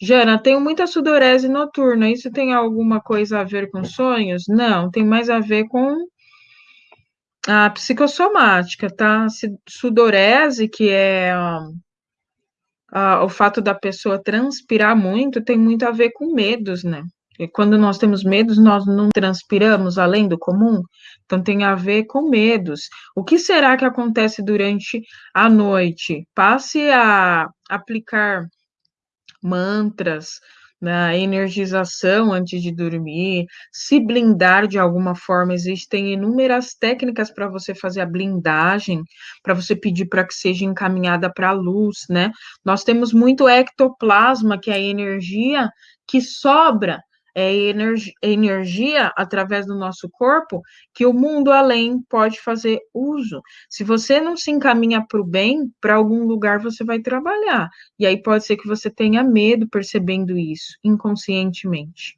Jana, tenho muita sudorese noturna. Isso tem alguma coisa a ver com sonhos? Não, tem mais a ver com a psicossomática, tá? Sudorese, que é o fato da pessoa transpirar muito, tem muito a ver com medos, né? E quando nós temos medos, nós não transpiramos além do comum, então tem a ver com medos. O que será que acontece durante a noite? Passe a aplicar mantras, na né, energização antes de dormir, se blindar de alguma forma. Existem inúmeras técnicas para você fazer a blindagem, para você pedir para que seja encaminhada para a luz, né? Nós temos muito ectoplasma, que é a energia que sobra é energia através do nosso corpo que o mundo além pode fazer uso. Se você não se encaminha para o bem, para algum lugar você vai trabalhar. E aí pode ser que você tenha medo percebendo isso inconscientemente.